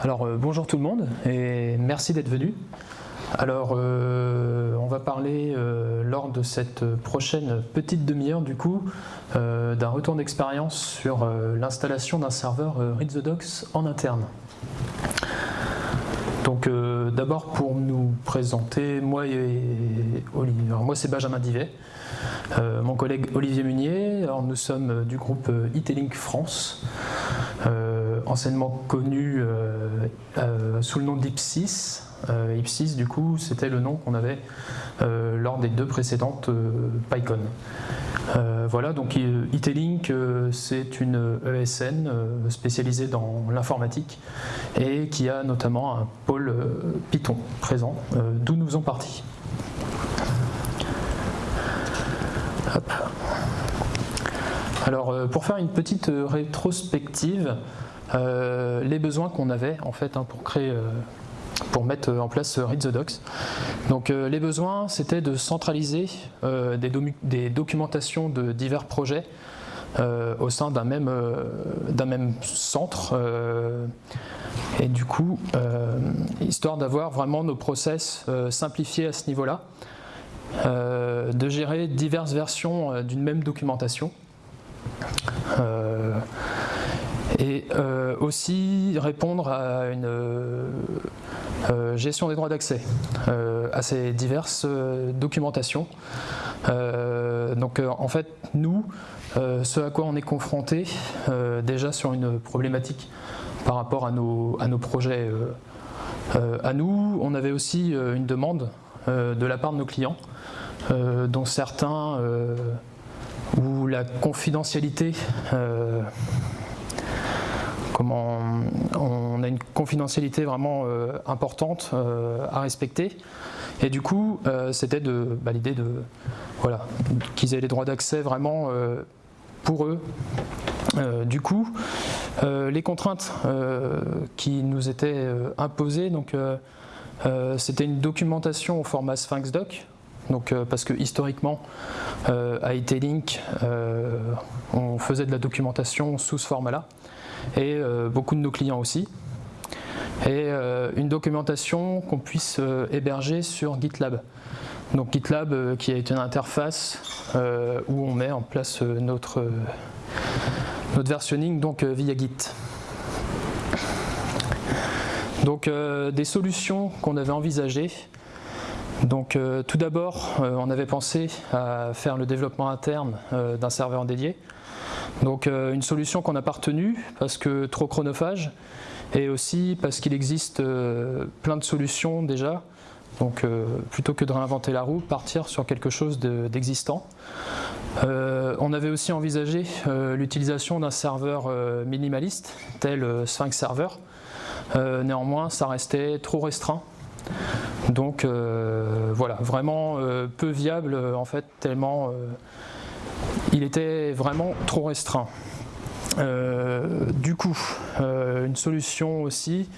Alors euh, bonjour tout le monde et merci d'être venu. Alors euh, on va parler euh, lors de cette prochaine petite demi-heure du coup d'un retour d'expérience sur l'installation d'un serveur Read en interne. Donc d'abord pour nous présenter, moi et Olivier, moi c'est Benjamin Divet, mon collègue Olivier Munier, alors nous sommes du groupe Itelink France anciennement connu euh, euh, sous le nom d'Ipsis. Euh, Ipsis, du coup, c'était le nom qu'on avait lors des deux précédentes PyCon. voilà, donc Itelink, c'est une ESN spécialisée dans l'informatique et qui a notamment un pôle Python présent, d'où nous sommes partis. Alors, pour faire une petite rétrospective, euh, les besoins qu'on avait en fait hein, pour créer euh, pour mettre en place Read the Docs. Donc euh, les besoins, c'était de centraliser des, documentations de divers projets au sein d'un même, même centre. et du coup, histoire d'avoir vraiment nos process simplifiés à ce niveau-là, de gérer diverses versions d'une même documentation et euh, aussi répondre à une euh, euh, gestion des droits d'accès à ces diverses documentations. donc en fait, nous, ce à quoi on est confronté, déjà sur une problématique par rapport à nos, à nos projets à nous, on avait aussi une demande de la part de nos clients, dont certains où la confidentialité on a une confidentialité vraiment euh, importante euh, à respecter. Et du coup, euh, c'était bah, l'idée de voilà qu'ils aient les droits d'accès vraiment pour eux. du coup, les contraintes qui nous étaient imposées, donc c'était une documentation au format Sphinx Doc, donc, parce que historiquement, à IT-Link, on faisait de la documentation sous ce format-là et euh, beaucoup de nos clients aussi. Et euh, une documentation qu'on puisse euh, héberger sur GitLab. Donc GitLab qui est une interface où on met en place notre, notre versionning donc, via Git. Donc des solutions qu'on avait envisagées. Donc tout d'abord, on avait pensé à faire le développement interne d'un serveur dédié. Donc euh, une solution qu'on n'a pas retenue parce que trop chronophage et aussi parce qu'il existe euh, plein de solutions déjà. Donc euh, plutôt que de réinventer la roue, partir sur quelque chose d'existant. on avait aussi envisagé l'utilisation d'un serveur minimaliste tel Sphinx Server. néanmoins, ça restait trop restreint. Donc voilà, vraiment peu viable en fait, tellement il était vraiment trop restreint. Euh, du coup, euh, une solution aussi,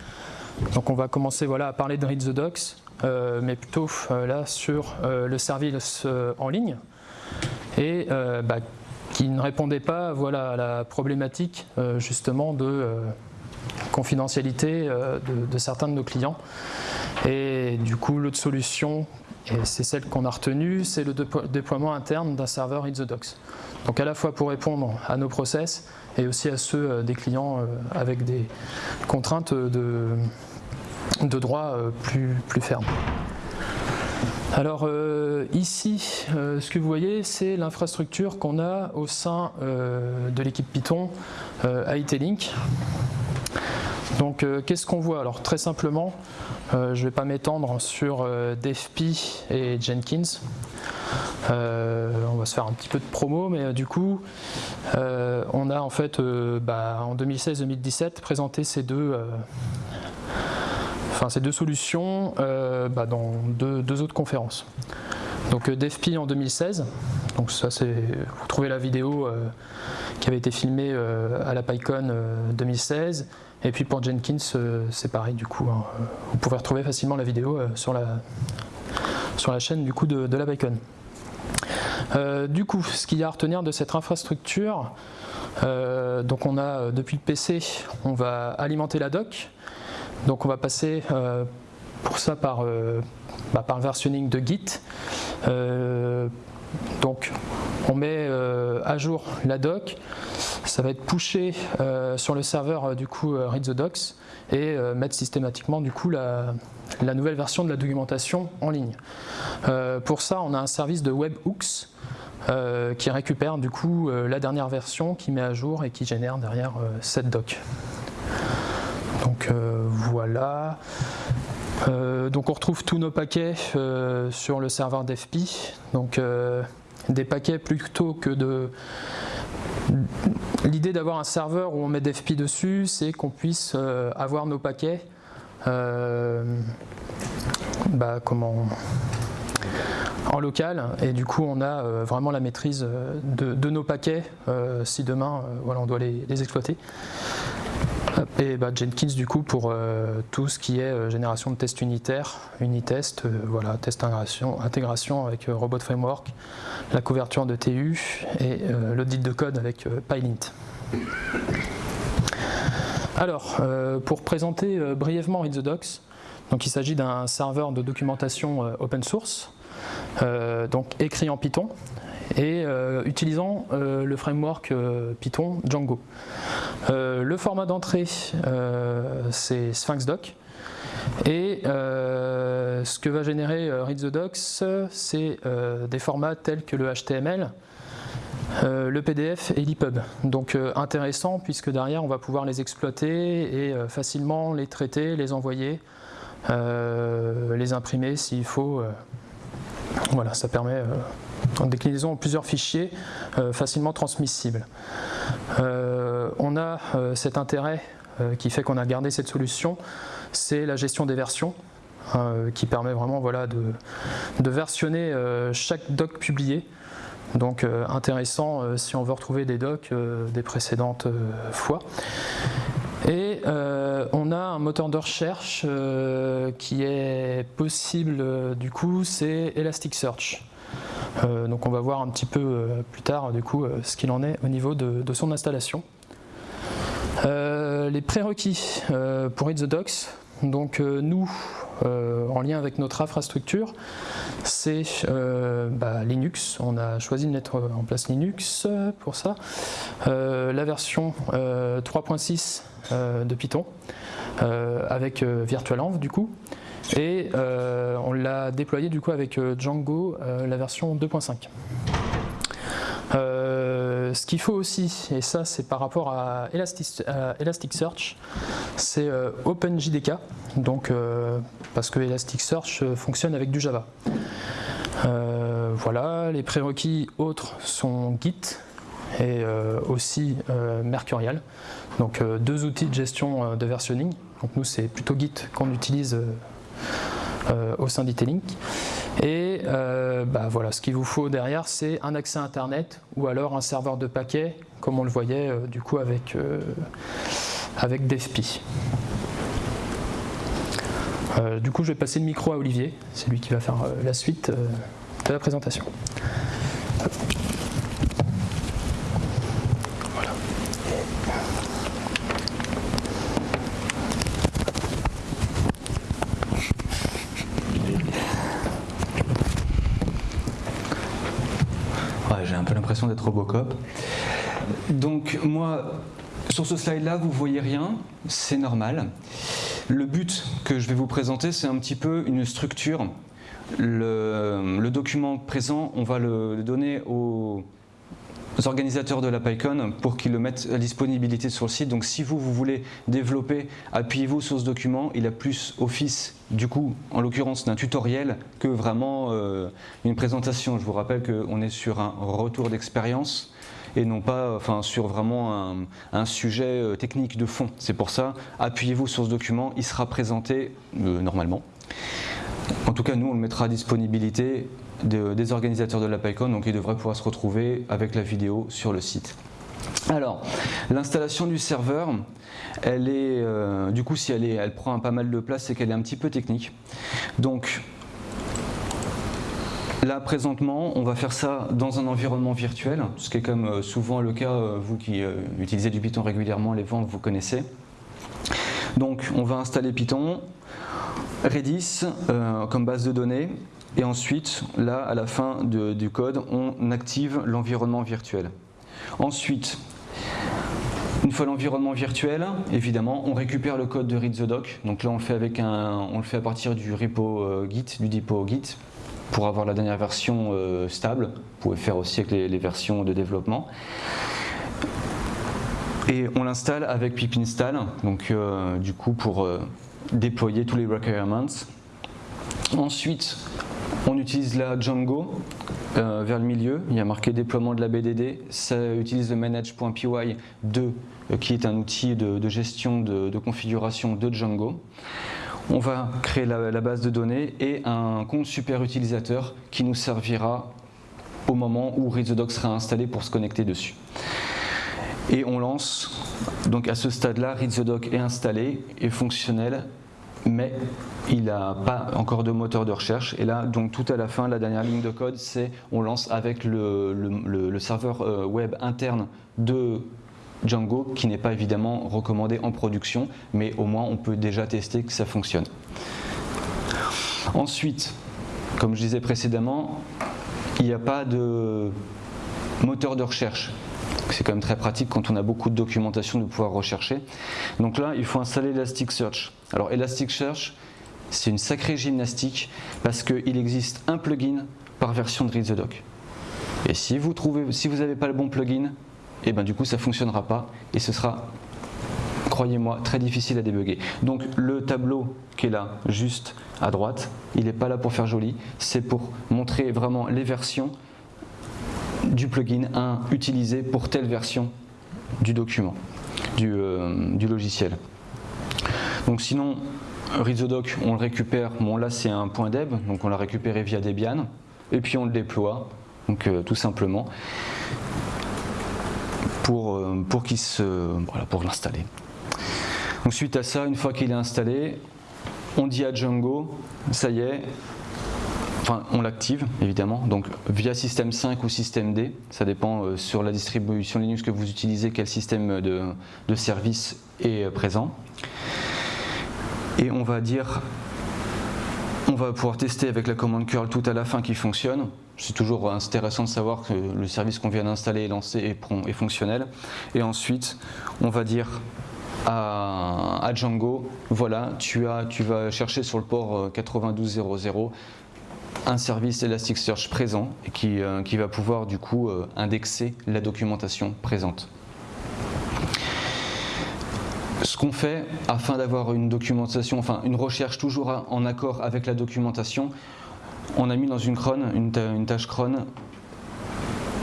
donc on va commencer voilà, à parler de Read the Docs, euh, mais plutôt là sur le service en ligne, et bah, qui ne répondait pas voilà, à la problématique justement de confidentialité de, certains de nos clients. Et du coup, l'autre solution et c'est celle qu'on a retenue, c'est le déploiement interne d'un serveur Read the Docs. Donc à la fois pour répondre à nos process et aussi à ceux euh, des clients euh, avec des contraintes de, de droit euh, plus, plus fermes. Alors ici, ce que vous voyez, c'est l'infrastructure qu'on a au sein de l'équipe Python IT-Link. Donc qu'est-ce qu'on voit? Alors très simplement, je ne vais pas m'étendre sur DFP et Jenkins. Euh, on va se faire un petit peu de promo, mais euh, du coup, euh, on a en fait bah, en 2016-2017 présenté ces deux, enfin, ces deux solutions bah, dans deux, autres conférences. Donc DFP en 2016, donc ça c'est, vous trouvez la vidéo qui avait été filmée à la PyCon 2016, et puis pour Jenkins c'est pareil du coup, hein. vous pouvez retrouver facilement la vidéo sur la, sur la chaîne du coup de, la. Euh, du coup, ce qu'il y a à retenir de cette infrastructure, euh, donc on a euh, depuis le PC, on va alimenter la doc. Donc on va passer pour ça par, bah, par le versionning de Git. donc on met à jour la doc, ça va être pushé sur le serveur du coup read the docs et mettre systématiquement du coup la, nouvelle version de la documentation en ligne. Euh, pour ça, on a un service de webhooks euh, qui récupère du coup euh, la dernière version, qui met à jour et qui génère derrière cette doc. Donc voilà. donc on retrouve tous nos paquets sur le serveur d'FP. Donc des paquets plutôt que de L'idée d'avoir un serveur où on met d'FP dessus, c'est qu'on puisse avoir nos paquets euh, bah, comment en local et du coup on a euh, vraiment la maîtrise euh, de, nos paquets si demain on doit les, exploiter. Et bah, Jenkins du coup pour tout ce qui est génération de tests unitaires, unitest, voilà, test intégration, avec Robot Framework, la couverture de TU et l'audit de code avec PyLint. Alors, euh, pour présenter euh, brièvement Read the Docs, donc il s'agit d'un serveur de documentation euh, open source, donc écrit en Python, et utilisant le framework Python Django. le format d'entrée, c'est Sphinx Doc, et ce que va générer Read the Docs, c'est des formats tels que le HTML, euh, le PDF et l'EPUB. Donc euh, intéressant puisque derrière on va pouvoir les exploiter et euh, facilement les traiter, les envoyer, les imprimer s'il faut. voilà, ça permet en déclinaison en plusieurs fichiers facilement transmissibles. on a cet intérêt qui fait qu'on a gardé cette solution, c'est la gestion des versions. qui permet vraiment de, versionner chaque doc publié donc euh, intéressant euh, si on veut retrouver des docs euh, des précédentes fois. Et on a un moteur de recherche qui est possible du coup, c'est Elasticsearch. Donc on va voir un petit peu plus tard du coup ce qu'il en est au niveau de, son installation. les prérequis pour Read the Docs, donc nous euh, en lien avec notre infrastructure, c'est euh, bah, Linux. On a choisi de mettre en place Linux pour ça. Euh, la version 3.6 de Python avec VirtualEnv du coup. Et on l'a déployé du coup avec Django, la version 2.5. Euh, ce qu'il faut aussi, et ça c'est par rapport à, Elasticsearch, c'est euh, OpenJDK, donc, euh, parce que Elasticsearch fonctionne avec du Java. voilà, les prérequis autres sont Git et aussi Mercurial, donc deux outils de gestion de versionning. Donc nous c'est plutôt Git qu'on utilise au sein d'Itelink. Et euh, bah voilà, ce qu'il vous faut derrière, c'est un accès Internet ou alors un serveur de paquets, comme on le voyait euh, du coup avec, euh, avec du coup, je vais passer le micro à Olivier, c'est lui qui va faire la suite de la présentation. d'être Donc moi, sur ce slide-là, vous voyez rien, c'est normal. Le but que je vais vous présenter, c'est un petit peu une structure. Le, document présent, on va le donner aux organisateurs de la PyCon pour qu'ils le mettent à disponibilité sur le site. Donc si vous, vous voulez développer, appuyez-vous sur ce document. Il a plus office, du coup, en l'occurrence d'un tutoriel que vraiment euh, une présentation. Je vous rappelle qu'on est sur un retour d'expérience et non pas enfin, sur vraiment un, sujet euh, technique de fond. C'est pour ça, appuyez-vous sur ce document, il sera présenté euh, normalement. En tout cas, nous, on le mettra à disponibilité des organisateurs de la PyCon, donc ils devraient pouvoir se retrouver avec la vidéo sur le site. Alors, l'installation du serveur, elle est, euh, du coup, si elle, est, elle prend pas mal de place, c'est qu'elle est un petit peu technique. Donc, Là, présentement, on va faire ça dans un environnement virtuel, ce qui est comme euh, souvent le cas, euh, vous qui utilisez du Python régulièrement, les ventes, vous connaissez. Donc on va installer Python, Redis euh, comme base de données, et ensuite, là, à la fin du code, on active l'environnement virtuel. Ensuite, une fois l'environnement virtuel, évidemment, on récupère le code de read the doc. Donc là, on le fait, avec un, on le fait à partir du repo euh, Git, du depot Git, pour avoir la dernière version euh, stable. Vous pouvez faire aussi avec les, versions de développement. Et on l'installe avec pip install, donc du coup pour déployer tous les requirements. Ensuite, on utilise la Django euh, vers le milieu, il y a marqué déploiement de la BDD, ça utilise le manage.py 2 euh, qui est un outil de, gestion de, configuration de Django. On va créer la, base de données et un compte super utilisateur qui nous servira au moment où ReadTheDoc sera installé pour se connecter dessus. Et on lance, donc à ce stade-là, ReadTheDoc est installé et fonctionnel mais il n'a pas encore de moteur de recherche. Et là, donc tout à la fin, la dernière ligne de code, c'est on lance avec le, serveur euh, web interne de Django, qui n'est pas évidemment recommandé en production, mais au moins on peut déjà tester que ça fonctionne. Ensuite, comme je disais précédemment, il n'y a pas de moteur de recherche. C'est quand même très pratique quand on a beaucoup de documentation de pouvoir rechercher. Donc là, il faut installer Elasticsearch. Alors Elasticsearch, c'est une sacrée gymnastique parce qu'il existe un plugin par version de Read the Doc. Et si vous trouvez, si vous n'avez pas le bon plugin, et eh ben du coup ça ne fonctionnera pas et ce sera, croyez-moi, très difficile à débugger. Donc le tableau qui est là, juste à droite, il n'est pas là pour faire joli, c'est pour montrer vraiment les versions du plugin 1 utilisé pour telle version du document, du, euh, logiciel. Donc sinon, RizoDoc, on le récupère, bon là c'est un point .deb, donc on l'a récupéré via Debian, et puis on le déploie, donc euh, tout simplement, pour, euh, pour, pour l'installer. Donc suite à ça, une fois qu'il est installé, on dit à Django, ça y est, Enfin, on l'active évidemment, donc via système 5 ou système D, ça dépend euh, sur la distribution Linux que vous utilisez, quel système de, service est euh, présent. Et on va dire, on va pouvoir tester avec la commande curl tout à la fin qui fonctionne. C'est toujours intéressant de savoir que le service qu'on vient d'installer est lancé et, fonctionnel. Et ensuite, on va dire à, Django, voilà, tu, tu vas chercher sur le port 9200 euh, un service Elasticsearch présent qui, euh, qui va pouvoir du coup euh, indexer la documentation présente. Ce qu'on fait afin d'avoir une documentation, enfin une recherche toujours en accord avec la documentation, on a mis dans une cron, une, tâche cron,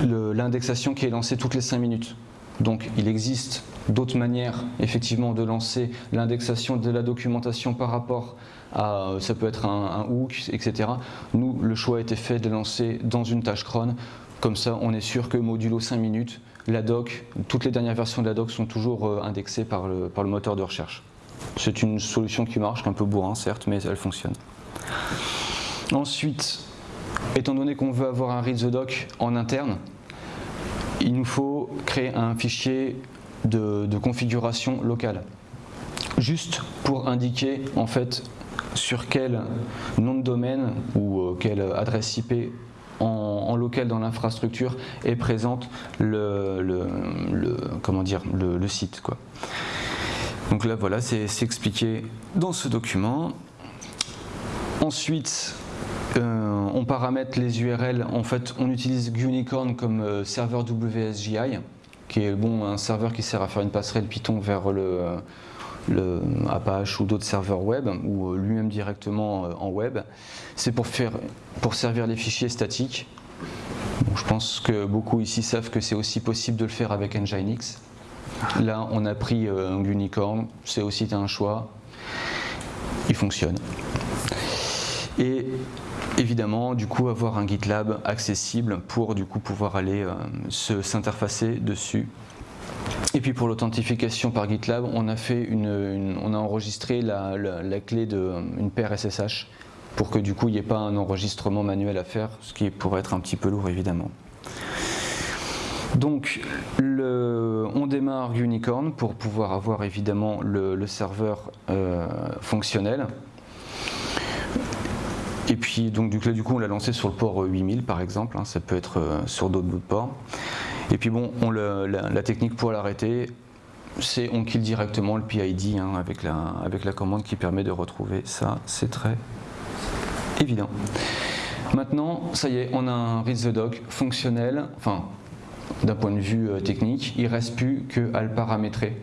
l'indexation qui est lancée toutes les 5 minutes. Donc il existe d'autres manières effectivement de lancer l'indexation de la documentation par rapport à, ça peut être un, hook, etc. Nous, le choix a été fait de lancer dans une tâche cron, comme ça on est sûr que modulo 5 minutes, la doc, toutes les dernières versions de la doc sont toujours euh, indexées par le, par le moteur de recherche. C'est une solution qui marche, un peu bourrin certes, mais elle fonctionne. Ensuite, étant donné qu'on veut avoir un read the doc en interne, il nous faut créer un fichier de, configuration locale. Juste pour indiquer en fait sur quel nom de domaine ou euh, quelle adresse IP en, local dans l'infrastructure est présente le, comment dire, le, site. Quoi. Donc là voilà, c'est expliqué dans ce document. Ensuite, euh, on paramètre les URL, en fait on utilise Unicorn comme euh, serveur WSGI, qui est bon, un serveur qui sert à faire une passerelle Python vers le, le Apache ou d'autres serveurs web, ou euh, lui-même directement en web. C'est pour, pour servir les fichiers statiques. je pense que beaucoup ici savent que c'est aussi possible de le faire avec Nginx. Là, on a pris un Unicorn, c'est aussi un choix. Il fonctionne. Et évidemment du coup avoir un GitLab accessible pour du coup pouvoir aller euh, s'interfacer dessus. Et puis pour l'authentification par GitLab, on a, enregistré la, clé d'une paire SSH pour que du coup il n'y ait pas un enregistrement manuel à faire, ce qui pourrait être un petit peu lourd évidemment. Donc on démarre Unicorn pour pouvoir avoir évidemment le, serveur fonctionnel. Et puis donc du coup, on l'a lancé sur le port 8000 par exemple, hein, ça peut être sur d'autres ports. Et puis bon, on la, technique pour l'arrêter, c'est on kill directement le PID hein, avec, la, commande qui permet de retrouver ça, c'est très évident. Maintenant, ça y est, on a un read the doc fonctionnel, enfin d'un point de vue euh, technique, il ne reste plus qu'à le paramétrer.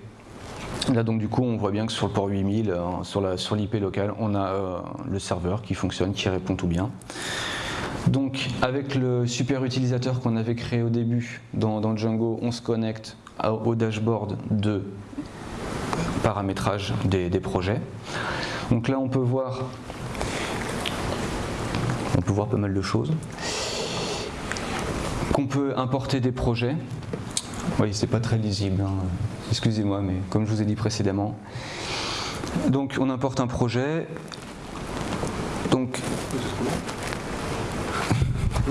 Là donc du coup on voit bien que sur le port 8000, euh, sur l'IP sur on a euh, le serveur qui fonctionne, qui répond tout bien. Donc avec le super utilisateur qu'on avait créé au début dans, Django, on se connecte au dashboard de paramétrage des, projets. Donc là on peut voir on peut voir pas mal de choses. Qu'on peut importer des projets. Oui, c'est pas très lisible, hein. excusez-moi, mais comme je vous ai dit précédemment. Donc on importe un projet. Donc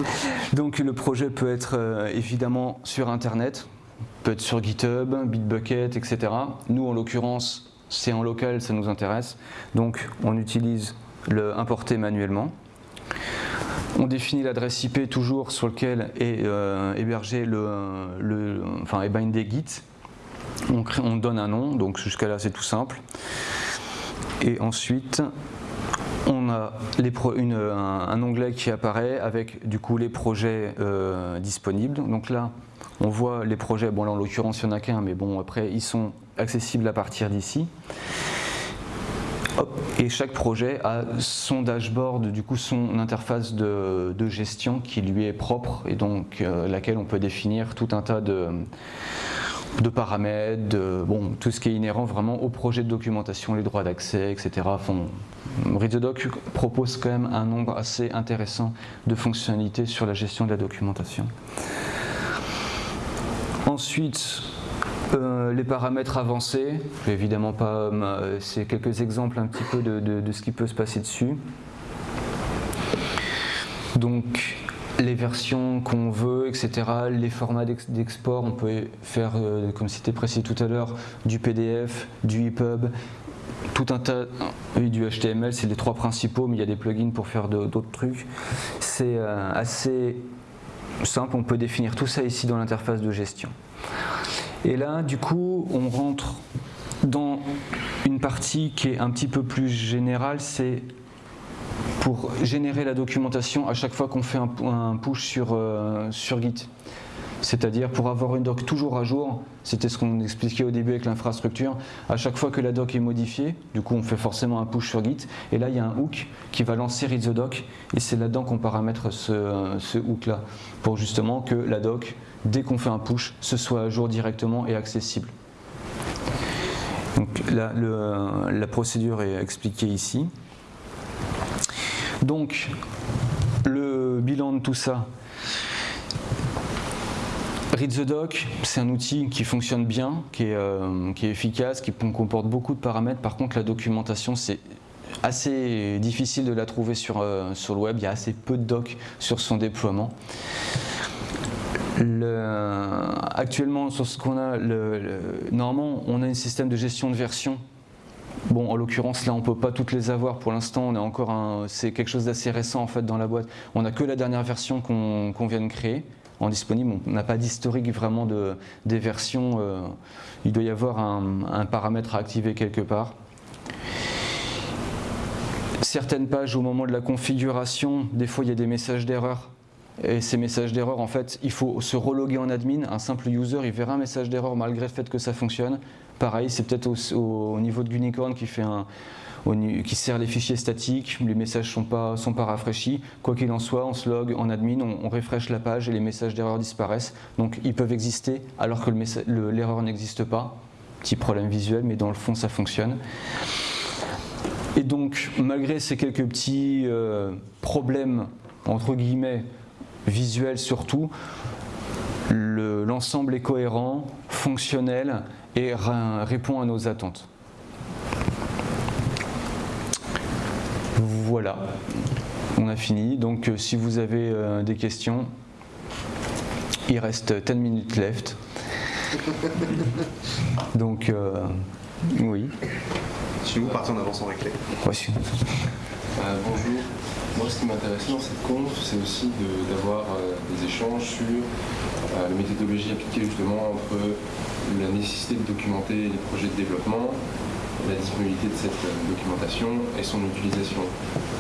donc le projet peut être euh, évidemment sur Internet, peut être sur GitHub, Bitbucket, etc. Nous, en l'occurrence, c'est en local, ça nous intéresse. Donc on utilise le importer manuellement. On définit l'adresse IP toujours sur lequel est euh, hébergé le, le, enfin, est bindé Git. On donne un nom, donc jusqu'à là c'est tout simple. Et ensuite, on a un, onglet qui apparaît avec du coup les projets euh, disponibles. Donc là, on voit les projets, bon là en l'occurrence il n'y en a qu'un, mais bon après ils sont accessibles à partir d'ici. Et chaque projet a son dashboard, du coup son interface de, gestion qui lui est propre et donc euh, laquelle on peut définir tout un tas de, de paramètres, de, bon, tout ce qui est inhérent vraiment au projet de documentation, les droits d'accès, etc. ReadTheDoc propose quand même un nombre assez intéressant de fonctionnalités sur la gestion de la documentation. Ensuite, euh, les paramètres avancés, évidemment pas, euh, c'est quelques exemples un petit peu de, de, ce qui peut se passer dessus. Donc, les versions qu'on veut, etc., les formats d'export, on peut faire, euh, comme c'était précisé tout à l'heure, du PDF, du EPUB, tout un tas, oui, du HTML, c'est les trois principaux, mais il y a des plugins pour faire d'autres trucs. C'est euh, assez simple, on peut définir tout ça ici dans l'interface de gestion. Et là, du coup, on rentre dans une partie qui est un petit peu plus générale, c'est pour générer la documentation à chaque fois qu'on fait un, push sur, euh, sur Git. C'est-à-dire pour avoir une doc toujours à jour, c'était ce qu'on expliquait au début avec l'infrastructure, à chaque fois que la doc est modifiée, du coup on fait forcément un push sur Git, et là il y a un hook qui va lancer read the doc, et c'est là-dedans qu'on paramètre ce, ce hook-là, pour justement que la doc, dès qu'on fait un push, ce soit à jour directement et accessible. Donc là, la procédure est expliquée ici. Donc, le bilan de tout ça, Read the Doc, c'est un outil qui fonctionne bien, qui est, euh, efficace, qui comporte beaucoup de paramètres. Par contre, la documentation, c'est assez difficile de la trouver sur, euh, sur le web. Il y a assez peu de docs sur son déploiement. actuellement, sur ce qu'on a, normalement, on a un système de gestion de version Bon, en l'occurrence, là, on ne peut pas toutes les avoir pour l'instant. On est encore c'est quelque chose d'assez récent en fait dans la boîte. On n'a que la dernière version qu'on vient de créer en disponible. On n'a pas d'historique vraiment de, des versions. Euh, il doit y avoir un, paramètre à activer quelque part. Certaines pages, au moment de la configuration, des fois il y a des messages d'erreur. Et ces messages d'erreur, en fait, il faut se reloguer en admin. Un simple user, il verra un message d'erreur malgré le fait que ça fonctionne. Pareil, c'est peut-être au, niveau de Unicorn qui, fait qui sert les fichiers statiques, les messages ne sont pas, sont pas rafraîchis. Quoi qu'il en soit, on se log en admin, on, on la page et les messages d'erreur disparaissent. Donc ils peuvent exister alors que l'erreur n'existe pas. Petit problème visuel, mais dans le fond ça fonctionne. Et donc, malgré ces quelques petits euh, problèmes, entre guillemets, visuels surtout, l'ensemble est cohérent, fonctionnel et répond à nos attentes. Voilà, on a fini. Donc euh, si vous avez euh, des questions, il reste 10 minutes left. Donc, oui. Si vous partez en avançant avec les. Voici. bonjour. Moi, ce qui m'intéressait dans cette conf, c'est aussi d'avoir des échanges sur la méthodologie appliquée justement entre la nécessité de documenter les projets de développement, la disponibilité de cette documentation et son utilisation.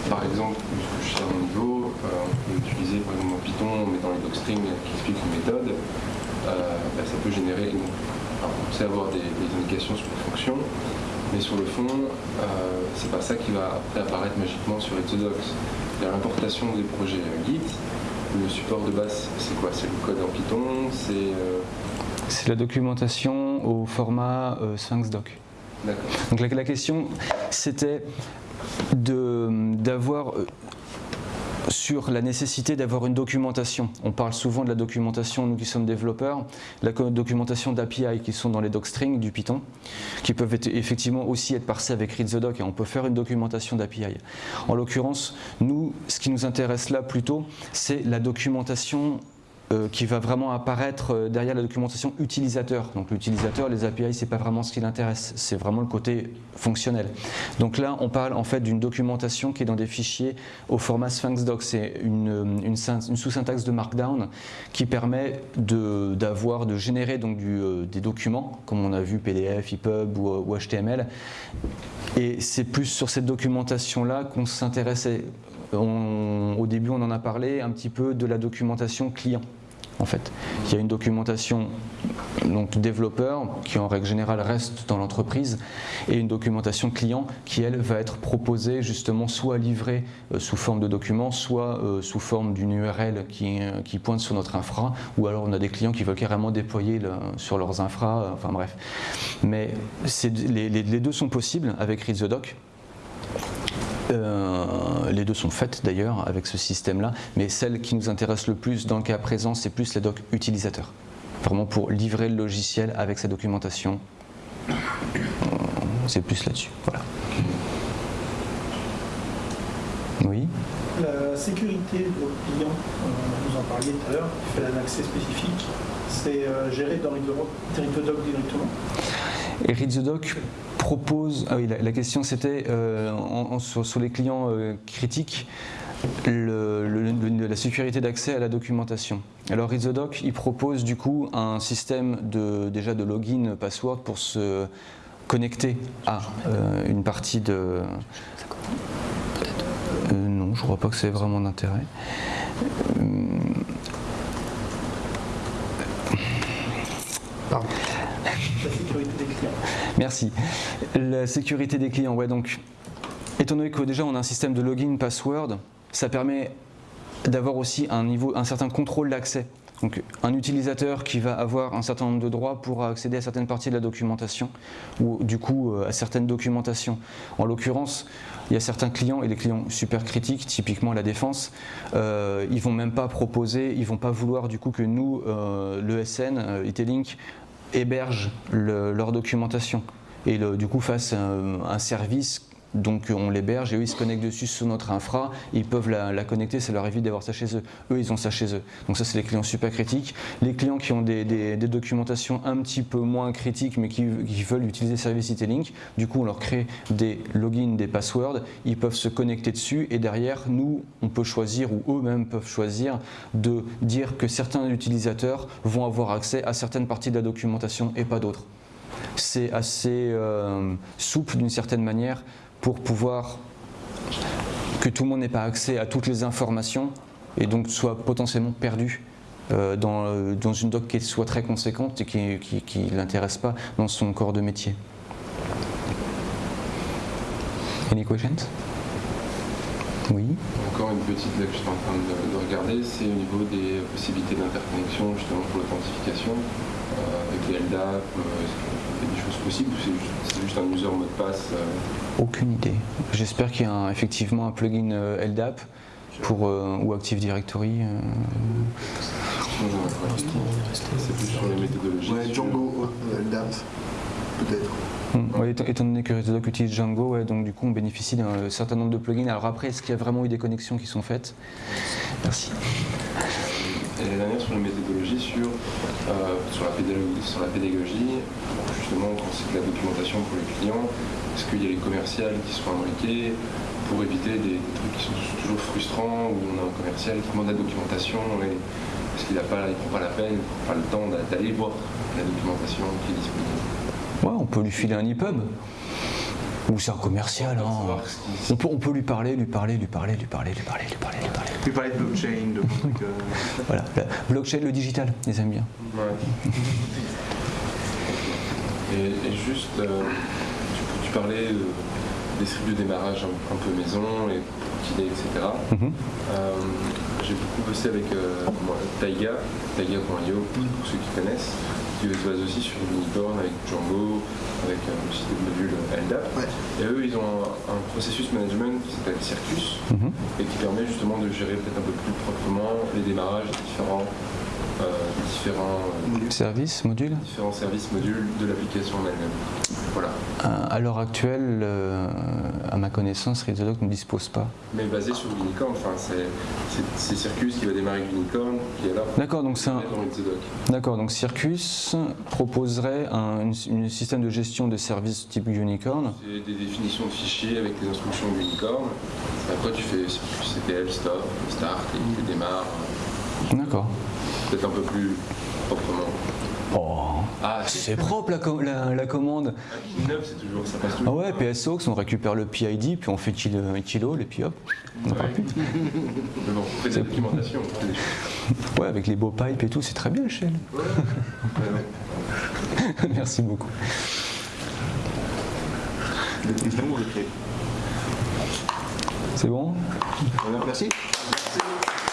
Par exemple, ce que je sais à mon niveau, euh, on peut utiliser par exemple Python en mettant les docstrings qui expliquent une méthode. Euh, bah, ça peut générer, on sait avoir des, indications sur les fonctions, mais sur le fond, euh, c'est pas ça qui va apparaître magiquement sur Exodocs. Il y a l'importation des projets Git, le support de base, c'est quoi? C'est le code en Python C'est c'est la documentation au format Sphinx Doc. Donc la, question, c'était d'avoir euh, sur la nécessité d'avoir une documentation. On parle souvent de la documentation, nous qui sommes développeurs, la documentation d'API qui sont dans les docstrings du Python, qui peuvent effectivement aussi être parsés avec read the doc et on peut faire une documentation d'API. En l'occurrence, nous, ce qui nous intéresse là plutôt, c'est la documentation euh, qui va vraiment apparaître euh, derrière la documentation utilisateur. Donc l'utilisateur, les API, c'est pas vraiment ce qui l'intéresse, c'est vraiment le côté fonctionnel. Donc là, on parle en fait d'une documentation qui est dans des fichiers au format Sphinx Doc. C'est une, une, sous-syntaxe de Markdown qui permet d'avoir, de, générer donc euh, des documents, comme on a vu PDF, EPUB ou, ou HTML. Et c'est plus sur cette documentation-là qu'on s'intéressait. au début, on en a parlé un petit peu de la documentation client en fait. Il y a une documentation donc développeur qui en règle générale reste dans l'entreprise et une documentation client qui elle va être proposée justement soit livrée euh, sous forme de document soit euh, sous forme d'une URL qui, euh, qui, pointe sur notre infra ou alors on a des clients qui veulent carrément déployer sur leurs infra, enfin bref. Mais les, les, deux sont possibles avec Read the Doc les deux sont faites d'ailleurs avec ce système-là, mais celle qui nous intéresse le plus dans le cas présent, c'est plus la doc utilisateur. Vraiment pour livrer le logiciel avec sa documentation. Euh, c'est plus là-dessus. Voilà. Oui? La sécurité de votre client, euh, vous en parliez tout à l'heure, qui fait un accès spécifique, c'est géré dans Doc directement? Et propose, ah oui, la, question c'était euh, sur, les clients euh, critiques, la sécurité d'accès à la documentation. Alors ReadTheDoc, il propose du coup un système de, déjà de login password pour se connecter à euh, une partie de... non, je crois pas que c'est vraiment d'intérêt. Pardon. La sécurité des clients. Merci. La sécurité des clients, ouais, donc, étant donné que déjà on a un système de login password, ça permet d'avoir aussi un, niveau, un certain contrôle d'accès. Donc un utilisateur qui va avoir un certain nombre de droits pourra accéder à certaines parties de la documentation ou du coup euh, à certaines documentations. En l'occurrence, il y a certains clients et les clients super critiques, typiquement la défense, euh, ils vont même pas proposer, ils vont pas vouloir du coup que nous, euh, l'ESN, euh, Itelink, héberge leur documentation. Et du coup fasse un service donc on l'héberge et eux ils se connectent dessus sur notre infra, ils peuvent la, connecter, ça leur évite d'avoir ça chez eux. Eux ils ont ça chez eux. Donc ça c'est les clients super critiques. Les clients qui ont des, documentations un petit peu moins critiques mais qui, veulent utiliser Service Link, du coup on leur crée des logins, des passwords, ils peuvent se connecter dessus et derrière nous on peut choisir ou eux-mêmes peuvent choisir de dire que certains utilisateurs vont avoir accès à certaines parties de la documentation et pas d'autres. C'est assez euh, souple d'une certaine manière pour pouvoir que tout le monde n'ait pas accès à toutes les informations et donc soit potentiellement perdu euh, dans, dans, une doc qui soit très conséquente et qui ne l'intéresse pas dans son corps de métier. Any questions? Oui Encore une petite là que je suis en train de, regarder, c'est au niveau des possibilités d'interconnexion justement pour l'authentification euh, avec les LDAP, euh, y a des choses possibles ou c'est juste un user mot de passe aucune idée. J'espère qu'il y a effectivement un plugin euh, LDAP pour, euh, ou Active Directory. Euh. C'est plus sur les méthodologies. Ouais, Django, LDAP, peut-être. Hmm. étant donné que ReadyDoc utilise Django, ouais, donc du coup on bénéficie d'un certain nombre de plugins. Alors après, est-ce qu'il y a vraiment eu des connexions qui sont faites? Merci. Et la dernière sur la méthodologie, sur, euh, sur, la pédagogie, sur la pédagogie, justement quand c'est de la documentation pour les clients, est-ce qu'il y a les commerciales qui sont imbriqués pour éviter des, trucs qui sont toujours frustrants, où on a un commercial qui demande la documentation, et, parce qu'il ne prend pas la peine, il prend pas le temps d'a- d'aller voir la documentation qui est disponible? Ouais, on peut lui filer un EPUB. Ou c'est un commercial. Hein. On, peut, on peut lui parler, lui parler, lui parler, lui parler, lui parler, lui parler, lui parler. Puis parler de blockchain, de trucs. euh, Voilà, la blockchain, le digital, ils aiment bien. Ouais. Et, et juste, euh, tu, tu parlais euh, des scripts de démarrage un, un peu maison et pour idée, etc. Mhm. Euh, J'ai beaucoup bossé avec euh, moi, Taiga, Taiga.io, pour ceux qui connaissent, qui se base aussi sur Unicorn avec Django, avec euh, aussi des modules LDAP. Ouais. Et eux, ils ont un, un processus management qui s'appelle Circus Mhm. et qui permet justement de gérer peut-être un peu plus proprement les démarrages des différents, euh, des différents, euh, Service, module différents services modules de l'application en elle-même. Voilà. Euh, À l'heure actuelle, euh, à ma connaissance, Readodoc ne dispose pas. Mais basé sur Unicorn, enfin, c'est Circus qui va démarrer avec Unicorn, qui est là pour D'accord, donc c'est un. D'accord, donc Circus proposerait un une- une système de gestion de services type Unicorn. C'est des définitions de fichiers avec les instructions de Unicorn. Après, tu fais Circus CTL, stop, start, et tu démarres, D'accord. Peut-être un peu plus proprement. Oh, Ah, c'est propre la, com- la- la commande. un neuf, c'est toujours, ça passe Ah ouais, PSOX, on récupère le PID, puis on fait kilo, kilo et puis hop, on plus. Mais bon, on fait des. Ouais, avec les beaux pipes et tout, c'est très bien, Shell. Ouais. Ouais, ouais. Merci beaucoup. C'est bon? Merci.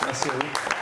Merci à vous.